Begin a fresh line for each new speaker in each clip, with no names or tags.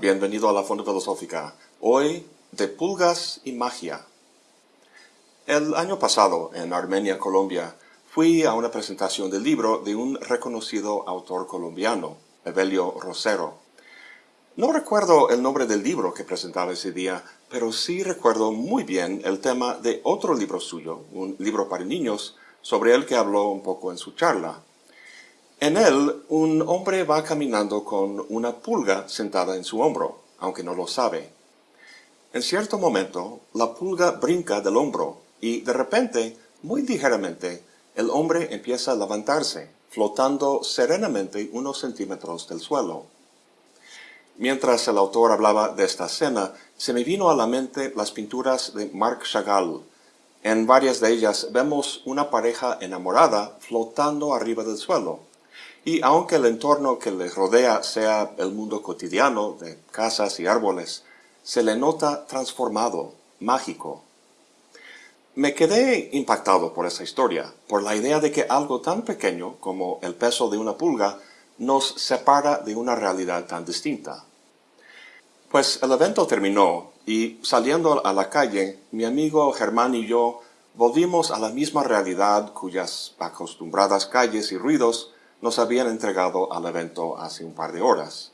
bienvenido a la Fonda Filosófica. Hoy, de pulgas y magia. El año pasado, en Armenia, Colombia, fui a una presentación del libro de un reconocido autor colombiano, Evelio Rosero. No recuerdo el nombre del libro que presentaba ese día, pero sí recuerdo muy bien el tema de otro libro suyo, un libro para niños, sobre el que habló un poco en su charla. En él, un hombre va caminando con una pulga sentada en su hombro, aunque no lo sabe. En cierto momento, la pulga brinca del hombro y de repente, muy ligeramente, el hombre empieza a levantarse, flotando serenamente unos centímetros del suelo. Mientras el autor hablaba de esta escena, se me vino a la mente las pinturas de Marc Chagall. En varias de ellas vemos una pareja enamorada flotando arriba del suelo. Y aunque el entorno que les rodea sea el mundo cotidiano de casas y árboles, se le nota transformado, mágico. Me quedé impactado por esa historia, por la idea de que algo tan pequeño como el peso de una pulga nos separa de una realidad tan distinta. Pues el evento terminó y saliendo a la calle, mi amigo Germán y yo volvimos a la misma realidad cuyas acostumbradas calles y ruidos nos habían entregado al evento hace un par de horas.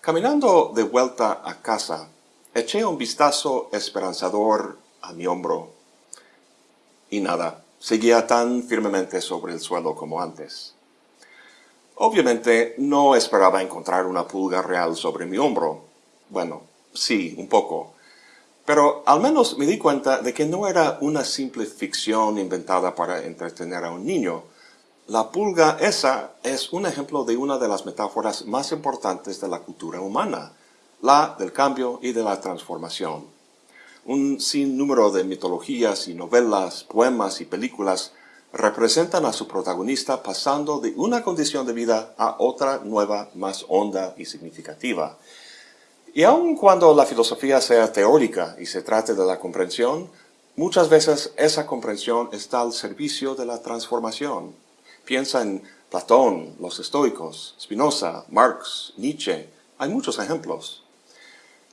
Caminando de vuelta a casa, eché un vistazo esperanzador a mi hombro. Y nada, seguía tan firmemente sobre el suelo como antes. Obviamente no esperaba encontrar una pulga real sobre mi hombro. Bueno, sí, un poco. Pero al menos me di cuenta de que no era una simple ficción inventada para entretener a un niño, la pulga esa es un ejemplo de una de las metáforas más importantes de la cultura humana, la del cambio y de la transformación. Un sinnúmero de mitologías y novelas, poemas y películas representan a su protagonista pasando de una condición de vida a otra nueva, más honda y significativa. Y aun cuando la filosofía sea teórica y se trate de la comprensión, muchas veces esa comprensión está al servicio de la transformación. Piensa en Platón, los estoicos, Spinoza, Marx, Nietzsche. Hay muchos ejemplos.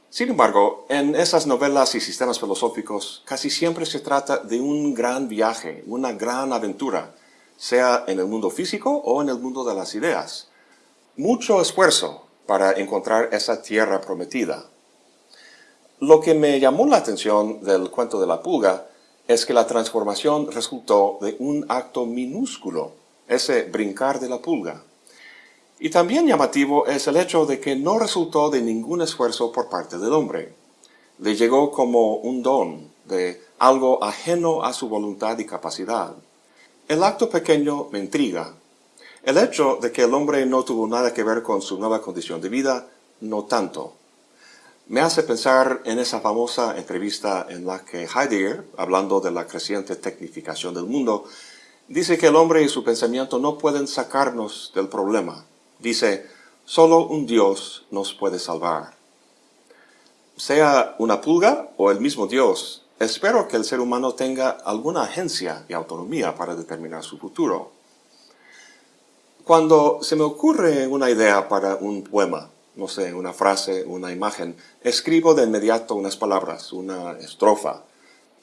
Sin embargo, en esas novelas y sistemas filosóficos casi siempre se trata de un gran viaje, una gran aventura, sea en el mundo físico o en el mundo de las ideas. Mucho esfuerzo para encontrar esa tierra prometida. Lo que me llamó la atención del cuento de la pulga es que la transformación resultó de un acto minúsculo ese brincar de la pulga. Y también llamativo es el hecho de que no resultó de ningún esfuerzo por parte del hombre. Le llegó como un don, de algo ajeno a su voluntad y capacidad. El acto pequeño me intriga. El hecho de que el hombre no tuvo nada que ver con su nueva condición de vida, no tanto. Me hace pensar en esa famosa entrevista en la que Heidegger, hablando de la creciente tecnificación del mundo, Dice que el hombre y su pensamiento no pueden sacarnos del problema. Dice, solo un Dios nos puede salvar. Sea una pulga o el mismo Dios, espero que el ser humano tenga alguna agencia y autonomía para determinar su futuro. Cuando se me ocurre una idea para un poema, no sé, una frase, una imagen, escribo de inmediato unas palabras, una estrofa,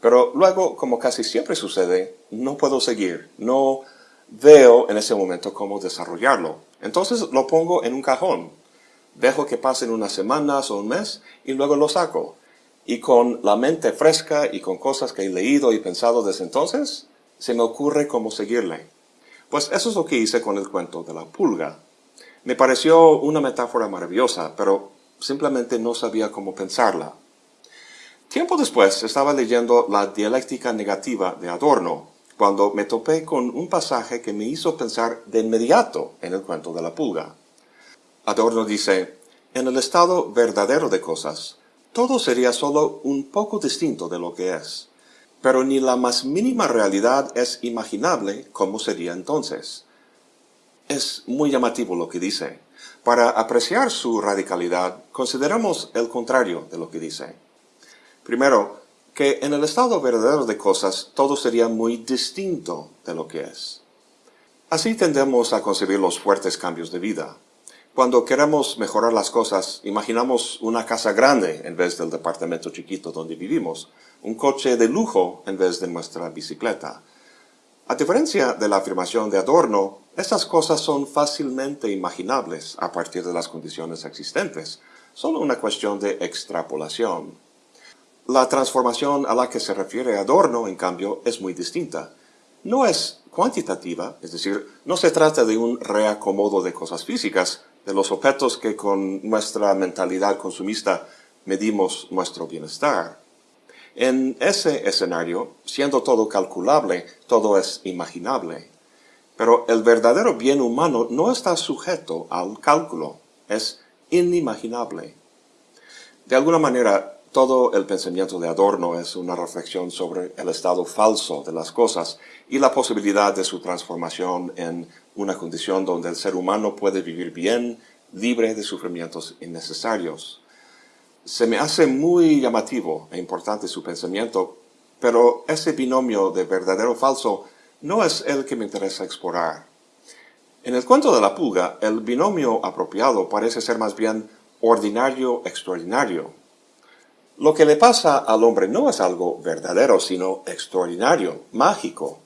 pero luego, como casi siempre sucede, no puedo seguir, no veo en ese momento cómo desarrollarlo. Entonces lo pongo en un cajón. Dejo que pasen unas semanas o un mes y luego lo saco. Y con la mente fresca y con cosas que he leído y pensado desde entonces, se me ocurre cómo seguirle. Pues eso es lo que hice con el cuento de la pulga. Me pareció una metáfora maravillosa, pero simplemente no sabía cómo pensarla. Tiempo después estaba leyendo la dialéctica negativa de Adorno, cuando me topé con un pasaje que me hizo pensar de inmediato en el cuento de la pulga. Adorno dice, en el estado verdadero de cosas, todo sería solo un poco distinto de lo que es, pero ni la más mínima realidad es imaginable como sería entonces. Es muy llamativo lo que dice. Para apreciar su radicalidad, consideramos el contrario de lo que dice. Primero, que en el estado verdadero de cosas todo sería muy distinto de lo que es. Así tendemos a concebir los fuertes cambios de vida. Cuando queremos mejorar las cosas, imaginamos una casa grande en vez del departamento chiquito donde vivimos, un coche de lujo en vez de nuestra bicicleta. A diferencia de la afirmación de Adorno, estas cosas son fácilmente imaginables a partir de las condiciones existentes, solo una cuestión de extrapolación. La transformación a la que se refiere Adorno, en cambio, es muy distinta. No es cuantitativa, es decir, no se trata de un reacomodo de cosas físicas, de los objetos que con nuestra mentalidad consumista medimos nuestro bienestar. En ese escenario, siendo todo calculable, todo es imaginable. Pero el verdadero bien humano no está sujeto al cálculo, es inimaginable. De alguna manera, todo el pensamiento de Adorno es una reflexión sobre el estado falso de las cosas y la posibilidad de su transformación en una condición donde el ser humano puede vivir bien, libre de sufrimientos innecesarios. Se me hace muy llamativo e importante su pensamiento, pero ese binomio de verdadero falso no es el que me interesa explorar. En el cuento de la pulga, el binomio apropiado parece ser más bien ordinario-extraordinario. Lo que le pasa al hombre no es algo verdadero, sino extraordinario, mágico.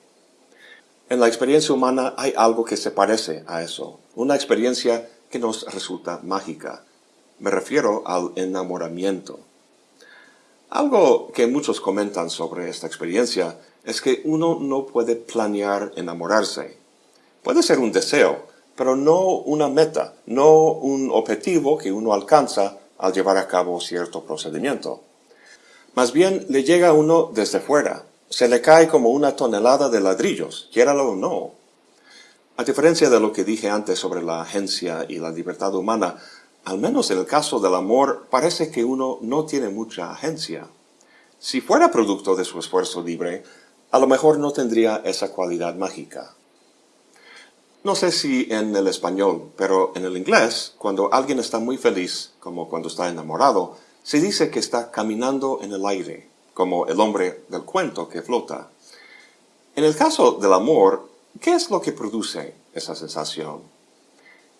En la experiencia humana hay algo que se parece a eso, una experiencia que nos resulta mágica. Me refiero al enamoramiento. Algo que muchos comentan sobre esta experiencia es que uno no puede planear enamorarse. Puede ser un deseo, pero no una meta, no un objetivo que uno alcanza al llevar a cabo cierto procedimiento. Más bien le llega uno desde fuera, se le cae como una tonelada de ladrillos, quiéralo o no. A diferencia de lo que dije antes sobre la agencia y la libertad humana, al menos en el caso del amor parece que uno no tiene mucha agencia. Si fuera producto de su esfuerzo libre, a lo mejor no tendría esa cualidad mágica. No sé si en el español, pero en el inglés, cuando alguien está muy feliz, como cuando está enamorado, se dice que está caminando en el aire, como el hombre del cuento que flota. En el caso del amor, ¿qué es lo que produce esa sensación?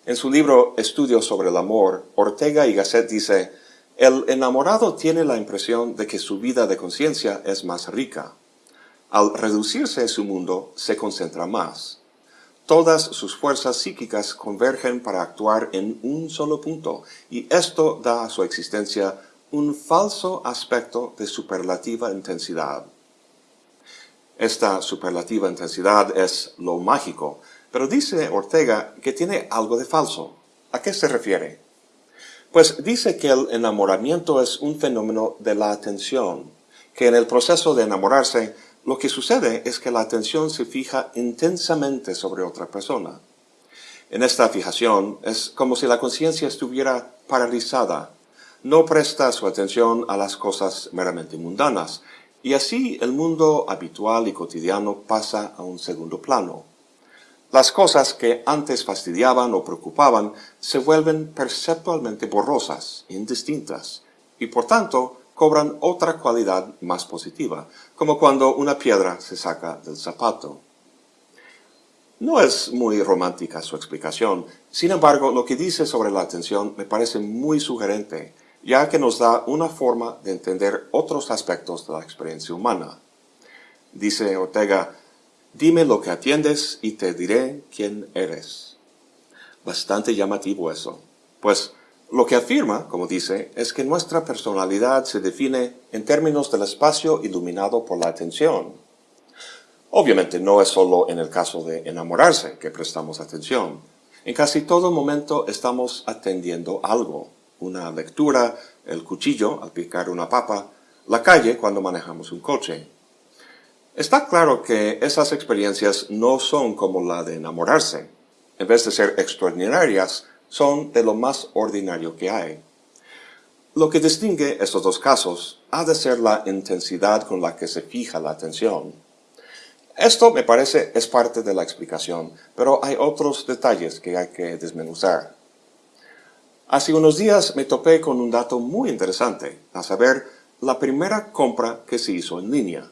En su libro Estudios sobre el amor, Ortega y Gasset dice, el enamorado tiene la impresión de que su vida de conciencia es más rica. Al reducirse su mundo, se concentra más. Todas sus fuerzas psíquicas convergen para actuar en un solo punto, y esto da a su existencia un falso aspecto de superlativa intensidad. Esta superlativa intensidad es lo mágico, pero dice Ortega que tiene algo de falso. ¿A qué se refiere? Pues dice que el enamoramiento es un fenómeno de la atención, que en el proceso de enamorarse lo que sucede es que la atención se fija intensamente sobre otra persona. En esta fijación es como si la conciencia estuviera paralizada, no presta su atención a las cosas meramente mundanas, y así el mundo habitual y cotidiano pasa a un segundo plano. Las cosas que antes fastidiaban o preocupaban se vuelven perceptualmente borrosas, indistintas, y por tanto cobran otra cualidad más positiva, como cuando una piedra se saca del zapato. No es muy romántica su explicación, sin embargo lo que dice sobre la atención me parece muy sugerente, ya que nos da una forma de entender otros aspectos de la experiencia humana. Dice Ortega, dime lo que atiendes y te diré quién eres. Bastante llamativo eso, pues lo que afirma, como dice, es que nuestra personalidad se define en términos del espacio iluminado por la atención. Obviamente no es solo en el caso de enamorarse que prestamos atención. En casi todo momento estamos atendiendo algo. Una lectura, el cuchillo al picar una papa, la calle cuando manejamos un coche. Está claro que esas experiencias no son como la de enamorarse. En vez de ser extraordinarias, son de lo más ordinario que hay. Lo que distingue estos dos casos ha de ser la intensidad con la que se fija la atención. Esto, me parece, es parte de la explicación, pero hay otros detalles que hay que desmenuzar. Hace unos días me topé con un dato muy interesante, a saber, la primera compra que se hizo en línea.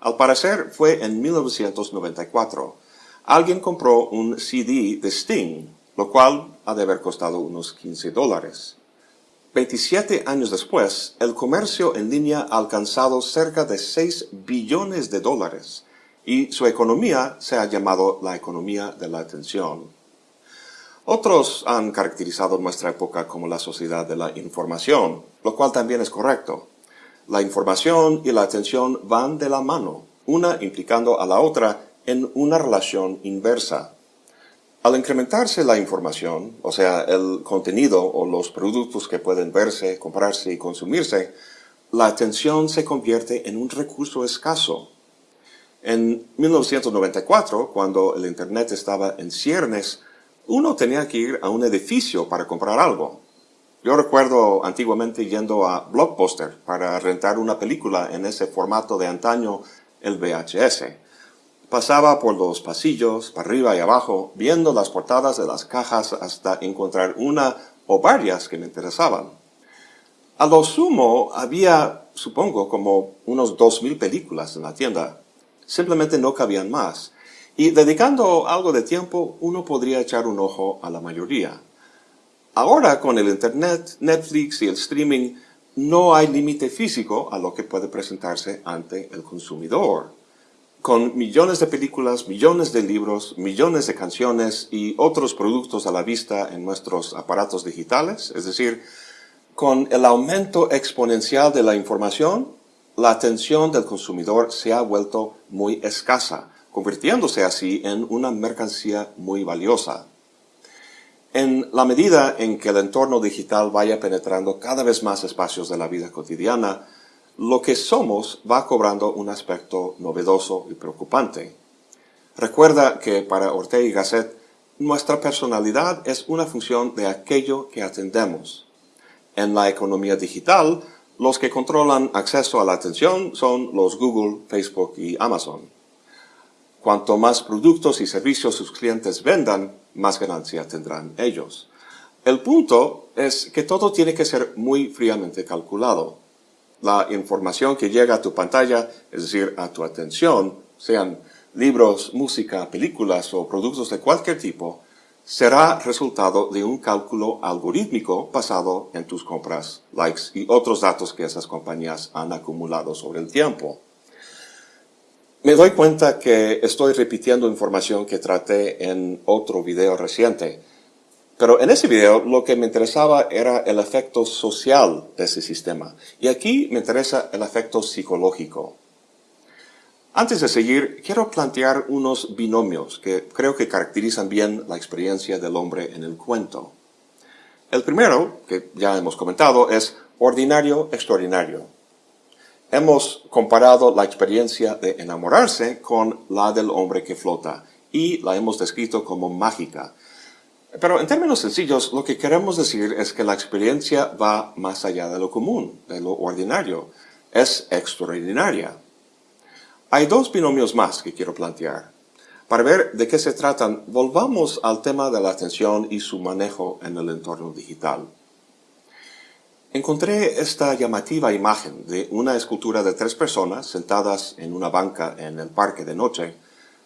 Al parecer fue en 1994. Alguien compró un CD de Sting lo cual ha de haber costado unos 15 dólares. 27 años después, el comercio en línea ha alcanzado cerca de 6 billones de dólares y su economía se ha llamado la economía de la atención. Otros han caracterizado nuestra época como la sociedad de la información, lo cual también es correcto. La información y la atención van de la mano, una implicando a la otra en una relación inversa. Al incrementarse la información, o sea, el contenido o los productos que pueden verse, comprarse y consumirse, la atención se convierte en un recurso escaso. En 1994, cuando el Internet estaba en ciernes, uno tenía que ir a un edificio para comprar algo. Yo recuerdo antiguamente yendo a Blockbuster para rentar una película en ese formato de antaño, el VHS. Pasaba por los pasillos, para arriba y abajo, viendo las portadas de las cajas hasta encontrar una o varias que me interesaban. A lo sumo había, supongo, como unos dos mil películas en la tienda. Simplemente no cabían más. Y dedicando algo de tiempo, uno podría echar un ojo a la mayoría. Ahora, con el Internet, Netflix y el streaming, no hay límite físico a lo que puede presentarse ante el consumidor con millones de películas, millones de libros, millones de canciones y otros productos a la vista en nuestros aparatos digitales, es decir, con el aumento exponencial de la información, la atención del consumidor se ha vuelto muy escasa, convirtiéndose así en una mercancía muy valiosa. En la medida en que el entorno digital vaya penetrando cada vez más espacios de la vida cotidiana, lo que somos va cobrando un aspecto novedoso y preocupante. Recuerda que para Ortega y Gasset, nuestra personalidad es una función de aquello que atendemos. En la economía digital, los que controlan acceso a la atención son los Google, Facebook y Amazon. Cuanto más productos y servicios sus clientes vendan, más ganancia tendrán ellos. El punto es que todo tiene que ser muy fríamente calculado la información que llega a tu pantalla, es decir, a tu atención, sean libros, música, películas o productos de cualquier tipo, será resultado de un cálculo algorítmico basado en tus compras, likes y otros datos que esas compañías han acumulado sobre el tiempo. Me doy cuenta que estoy repitiendo información que traté en otro video reciente, pero en ese video lo que me interesaba era el efecto social de ese sistema. Y aquí me interesa el efecto psicológico. Antes de seguir, quiero plantear unos binomios que creo que caracterizan bien la experiencia del hombre en el cuento. El primero, que ya hemos comentado, es ordinario-extraordinario. Hemos comparado la experiencia de enamorarse con la del hombre que flota y la hemos descrito como mágica, pero en términos sencillos, lo que queremos decir es que la experiencia va más allá de lo común, de lo ordinario. Es extraordinaria. Hay dos binomios más que quiero plantear. Para ver de qué se tratan, volvamos al tema de la atención y su manejo en el entorno digital. Encontré esta llamativa imagen de una escultura de tres personas sentadas en una banca en el parque de noche,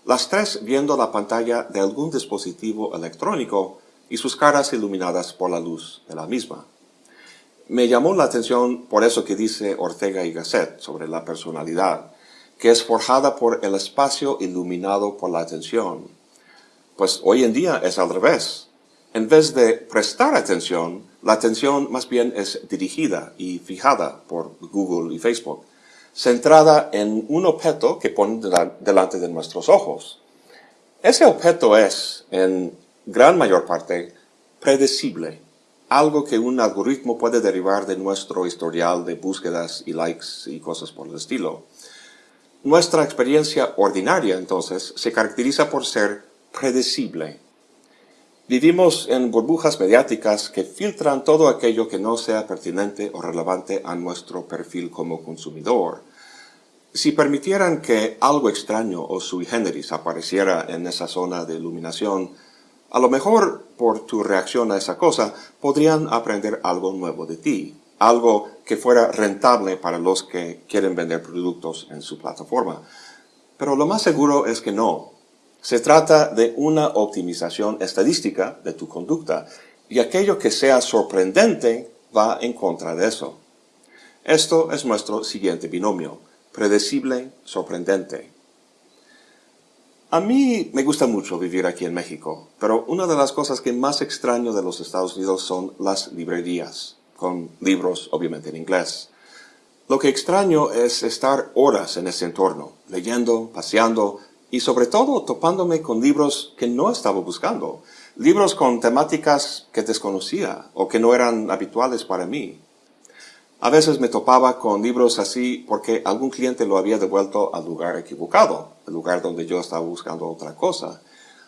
las tres viendo la pantalla de algún dispositivo electrónico y sus caras iluminadas por la luz de la misma. Me llamó la atención por eso que dice Ortega y Gasset sobre la personalidad, que es forjada por el espacio iluminado por la atención. Pues hoy en día es al revés. En vez de prestar atención, la atención más bien es dirigida y fijada por Google y Facebook centrada en un objeto que pone delante de nuestros ojos. Ese objeto es, en gran mayor parte, predecible, algo que un algoritmo puede derivar de nuestro historial de búsquedas y likes y cosas por el estilo. Nuestra experiencia ordinaria, entonces, se caracteriza por ser predecible. Vivimos en burbujas mediáticas que filtran todo aquello que no sea pertinente o relevante a nuestro perfil como consumidor. Si permitieran que algo extraño o sui generis apareciera en esa zona de iluminación, a lo mejor por tu reacción a esa cosa podrían aprender algo nuevo de ti, algo que fuera rentable para los que quieren vender productos en su plataforma. Pero lo más seguro es que no. Se trata de una optimización estadística de tu conducta, y aquello que sea sorprendente va en contra de eso. Esto es nuestro siguiente binomio, predecible, sorprendente. A mí me gusta mucho vivir aquí en México, pero una de las cosas que más extraño de los Estados Unidos son las librerías, con libros obviamente en inglés. Lo que extraño es estar horas en ese entorno, leyendo, paseando y sobre todo topándome con libros que no estaba buscando, libros con temáticas que desconocía o que no eran habituales para mí. A veces me topaba con libros así porque algún cliente lo había devuelto al lugar equivocado, el lugar donde yo estaba buscando otra cosa,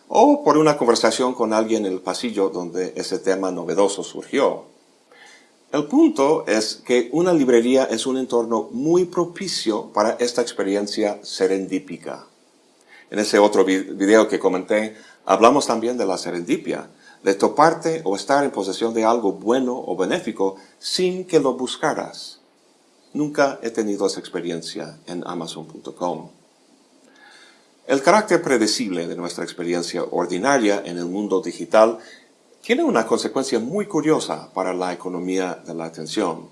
o por una conversación con alguien en el pasillo donde ese tema novedoso surgió. El punto es que una librería es un entorno muy propicio para esta experiencia serendípica. En ese otro video que comenté, hablamos también de la serendipia, de toparte o estar en posesión de algo bueno o benéfico sin que lo buscaras. Nunca he tenido esa experiencia en Amazon.com. El carácter predecible de nuestra experiencia ordinaria en el mundo digital tiene una consecuencia muy curiosa para la economía de la atención.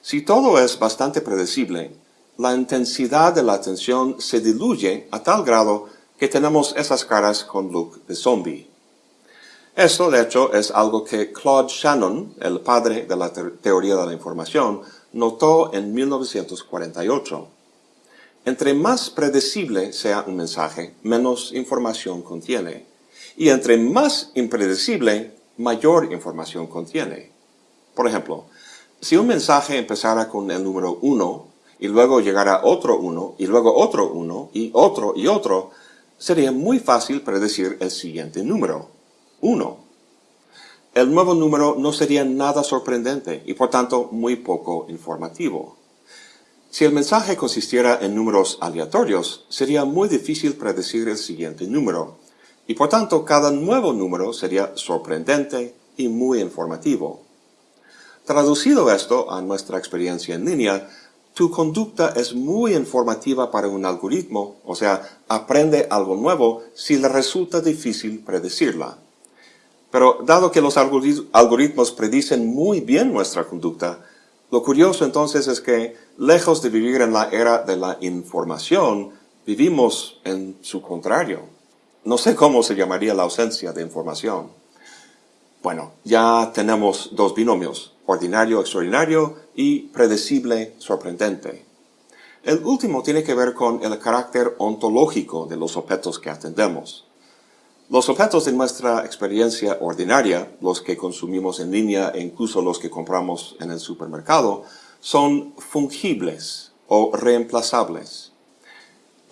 Si todo es bastante predecible, la intensidad de la atención se diluye a tal grado que tenemos esas caras con look de zombie. Esto, de hecho, es algo que Claude Shannon, el padre de la teoría de la información, notó en 1948. Entre más predecible sea un mensaje, menos información contiene. Y entre más impredecible, mayor información contiene. Por ejemplo, si un mensaje empezara con el número 1 y luego llegara otro 1 y luego otro 1 y otro y otro, sería muy fácil predecir el siguiente número. 1. El nuevo número no sería nada sorprendente y por tanto muy poco informativo. Si el mensaje consistiera en números aleatorios, sería muy difícil predecir el siguiente número, y por tanto cada nuevo número sería sorprendente y muy informativo. Traducido esto a nuestra experiencia en línea, tu conducta es muy informativa para un algoritmo, o sea, aprende algo nuevo si le resulta difícil predecirla. Pero dado que los algoritmos predicen muy bien nuestra conducta, lo curioso entonces es que, lejos de vivir en la era de la información, vivimos en su contrario. No sé cómo se llamaría la ausencia de información. Bueno, ya tenemos dos binomios, ordinario extraordinario y predecible sorprendente. El último tiene que ver con el carácter ontológico de los objetos que atendemos. Los objetos de nuestra experiencia ordinaria, los que consumimos en línea e incluso los que compramos en el supermercado, son fungibles o reemplazables.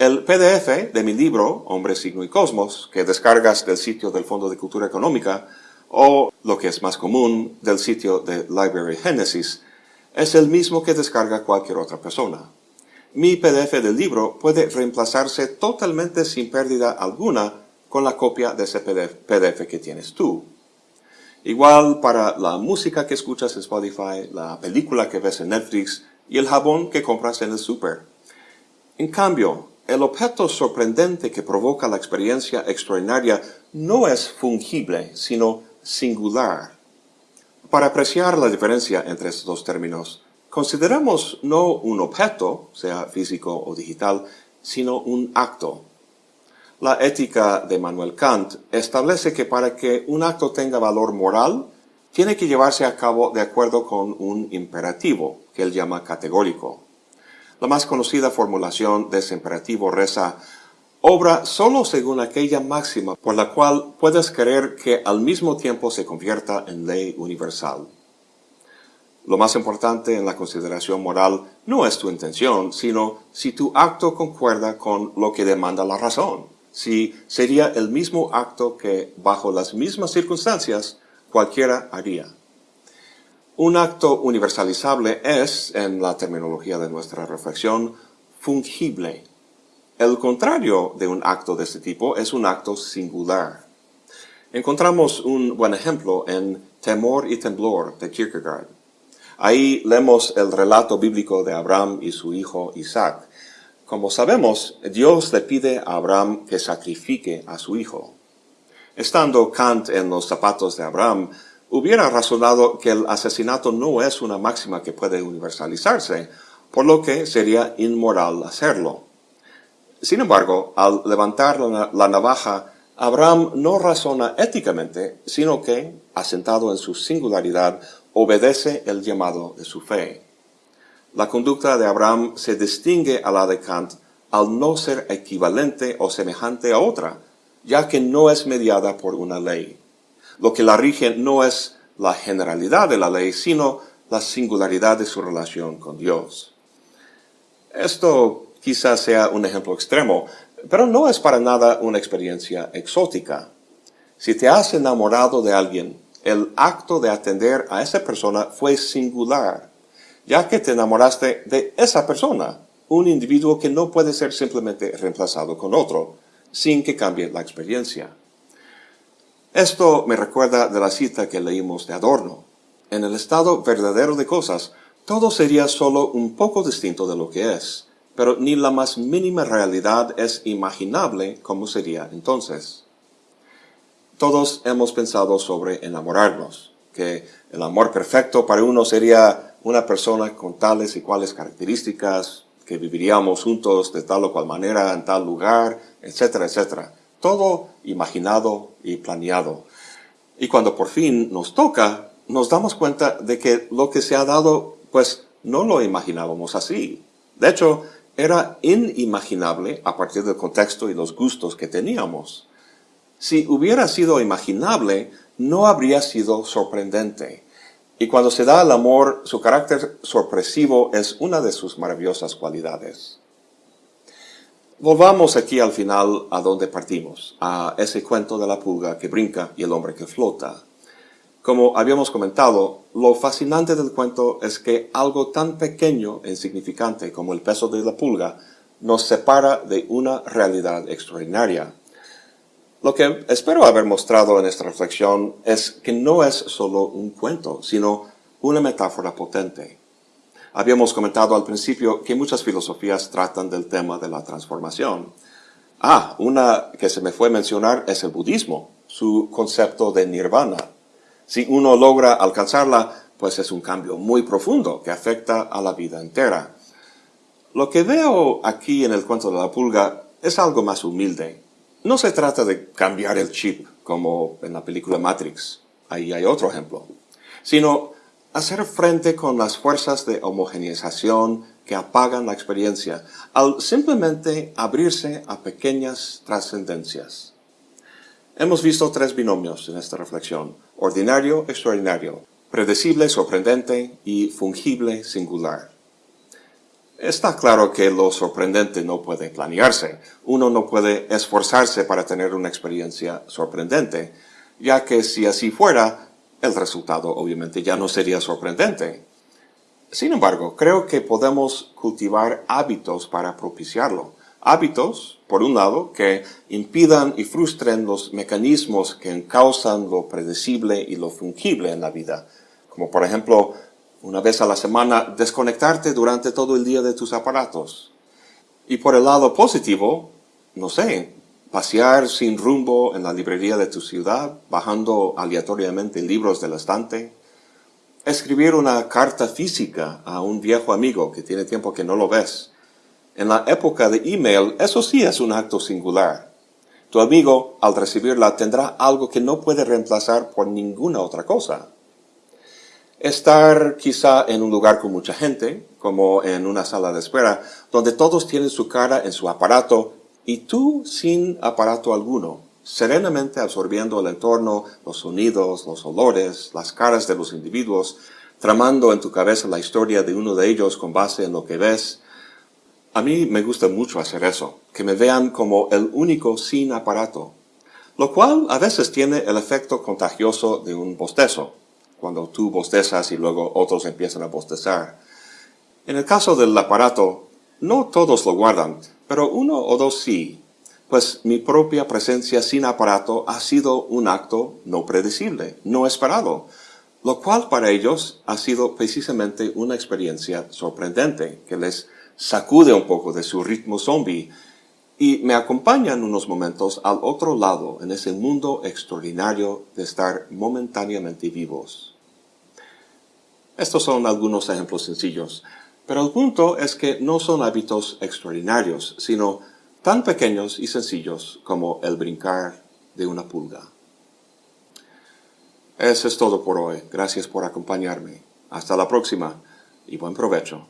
El PDF de mi libro, Hombre, Signo y Cosmos, que descargas del sitio del Fondo de Cultura Económica, o, lo que es más común, del sitio de Library Genesis, es el mismo que descarga cualquier otra persona. Mi PDF del libro puede reemplazarse totalmente sin pérdida alguna con la copia de ese PDF que tienes tú. Igual para la música que escuchas en Spotify, la película que ves en Netflix y el jabón que compras en el super. En cambio, el objeto sorprendente que provoca la experiencia extraordinaria no es fungible, sino singular. Para apreciar la diferencia entre estos dos términos, consideramos no un objeto, sea físico o digital, sino un acto, la ética de Manuel Kant establece que para que un acto tenga valor moral, tiene que llevarse a cabo de acuerdo con un imperativo, que él llama categórico. La más conocida formulación de ese imperativo reza, obra solo según aquella máxima por la cual puedes querer que al mismo tiempo se convierta en ley universal. Lo más importante en la consideración moral no es tu intención, sino si tu acto concuerda con lo que demanda la razón si sería el mismo acto que, bajo las mismas circunstancias, cualquiera haría. Un acto universalizable es, en la terminología de nuestra reflexión, fungible. El contrario de un acto de este tipo es un acto singular. Encontramos un buen ejemplo en Temor y Temblor de Kierkegaard. Ahí leemos el relato bíblico de Abraham y su hijo Isaac, Como sabemos, Dios le pide a Abraham que sacrifique a su hijo. Estando Kant en los zapatos de Abraham, hubiera razonado que el asesinato no es una máxima que puede universalizarse, por lo que sería inmoral hacerlo. Sin embargo, al levantar la, navaja, Abraham no razona éticamente, sino que, asentado en su singularidad, obedece el llamado de su fe. La conducta de Abraham se distingue a la de Kant al no ser equivalente o semejante a otra, ya que no es mediada por una ley. Lo que la rige no es la generalidad de la ley, sino la singularidad de su relación con Dios. Esto quizás sea un ejemplo extremo, pero no es para nada una experiencia exótica. Si te has enamorado de alguien, el acto de atender a esa persona fue singular, ya que te enamoraste de esa persona, un individuo que no puede ser simplemente reemplazado con otro, sin que cambie la experiencia. Esto me recuerda de la cita que leímos de Adorno. En el estado verdadero de cosas, todo sería solo un poco distinto de lo que es pero ni la más mínima realidad es imaginable como sería entonces. Todos hemos pensado sobre enamorarnos, que el amor perfecto para uno sería una persona con tales y cuales características, que viviríamos juntos de tal o cual manera en tal lugar, etcétera, etcétera. Todo imaginado y planeado. Y cuando por fin nos toca, nos damos cuenta de que lo que se ha dado, pues no lo imaginábamos así. De hecho, era inimaginable a partir del contexto y los gustos que teníamos. Si hubiera sido imaginable, no habría sido sorprendente. Y cuando se da el amor, su carácter sorpresivo es una de sus maravillosas cualidades. Volvamos aquí al final a donde partimos, a ese cuento de la pulga que brinca y el hombre que flota. Como habíamos comentado, lo fascinante del cuento es que algo tan pequeño e insignificante como el peso de la pulga nos separa de una realidad extraordinaria. Lo que espero haber mostrado en esta reflexión es que no es solo un cuento, sino una metáfora potente. Habíamos comentado al principio que muchas filosofías tratan del tema de la transformación. Ah, una que se me fue mencionar es el budismo, su concepto de nirvana. Si uno logra alcanzarla, pues es un cambio muy profundo que afecta a la vida entera. Lo que veo aquí en el cuento de la pulga es algo más humilde. No se trata de cambiar el chip, como en la película Matrix, ahí hay otro ejemplo, sino hacer frente con las fuerzas de homogeneización que apagan la experiencia, al simplemente abrirse a pequeñas trascendencias. Hemos visto tres binomios en esta reflexión, ordinario, extraordinario, predecible, sorprendente y fungible, singular. Está claro que lo sorprendente no puede planearse. Uno no puede esforzarse para tener una experiencia sorprendente, ya que si así fuera, el resultado obviamente ya no sería sorprendente. Sin embargo, creo que podemos cultivar hábitos para propiciarlo. Hábitos, por un lado, que impidan y frustren los mecanismos que encausan lo predecible y lo fungible en la vida, como por ejemplo, una vez a la semana, desconectarte durante todo el día de tus aparatos. Y por el lado positivo, no sé, pasear sin rumbo en la librería de tu ciudad, bajando aleatoriamente libros del estante, escribir una carta física a un viejo amigo que tiene tiempo que no lo ves, en la época de email, eso sí es un acto singular. Tu amigo, al recibirla, tendrá algo que no puede reemplazar por ninguna otra cosa. Estar quizá en un lugar con mucha gente, como en una sala de espera, donde todos tienen su cara en su aparato y tú sin aparato alguno, serenamente absorbiendo el entorno, los sonidos, los olores, las caras de los individuos, tramando en tu cabeza la historia de uno de ellos con base en lo que ves, a mí me gusta mucho hacer eso, que me vean como el único sin aparato, lo cual a veces tiene el efecto contagioso de un bostezo, cuando tú bostezas y luego otros empiezan a bostezar. En el caso del aparato, no todos lo guardan, pero uno o dos sí, pues mi propia presencia sin aparato ha sido un acto no predecible, no esperado, lo cual para ellos ha sido precisamente una experiencia sorprendente que les sacude un poco de su ritmo zombie y me acompañan unos momentos al otro lado en ese mundo extraordinario de estar momentáneamente vivos. Estos son algunos ejemplos sencillos, pero el punto es que no son hábitos extraordinarios, sino tan pequeños y sencillos como el brincar de una pulga. Eso es todo por hoy. Gracias por acompañarme. Hasta la próxima y buen provecho.